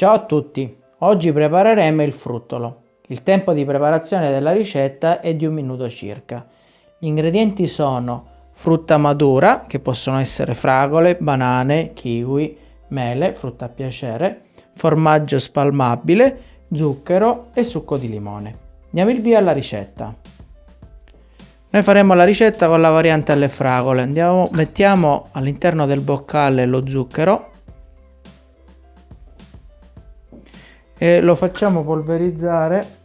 Ciao a tutti, oggi prepareremo il fruttolo. Il tempo di preparazione della ricetta è di un minuto circa. Gli ingredienti sono frutta madura, che possono essere fragole, banane, kiwi, mele, frutta a piacere, formaggio spalmabile, zucchero e succo di limone. Andiamo il via alla ricetta. Noi faremo la ricetta con la variante alle fragole. Andiamo, mettiamo all'interno del boccale lo zucchero e lo facciamo polverizzare.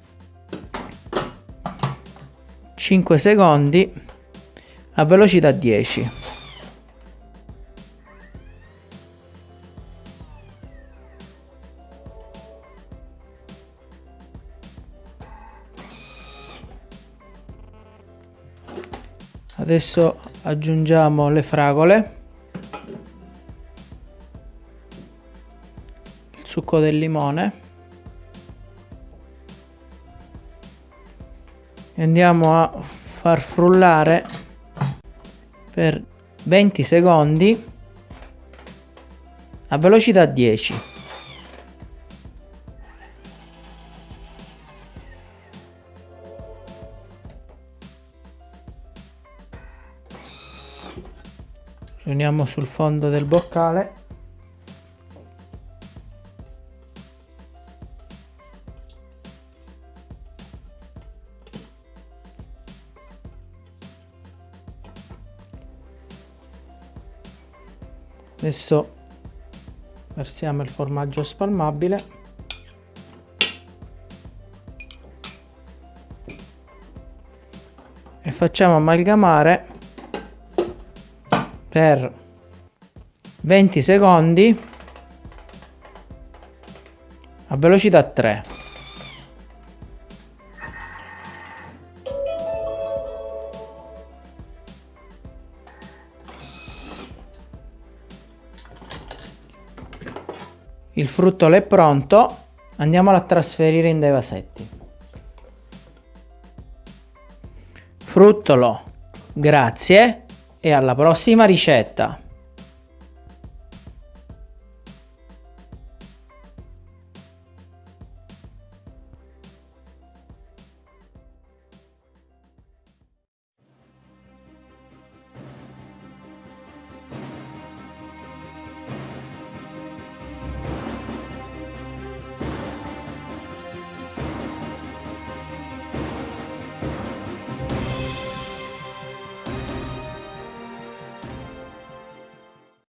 5 secondi a velocità 10. Adesso aggiungiamo le fragole, il succo del limone e andiamo a far frullare per 20 secondi a velocità 10 riuniamo sul fondo del boccale adesso versiamo il formaggio spalmabile. E facciamo amalgamare per 20 secondi a velocità 3 Il fruttolo è pronto, andiamolo a trasferire in dei vasetti. Fruttolo, grazie e alla prossima ricetta!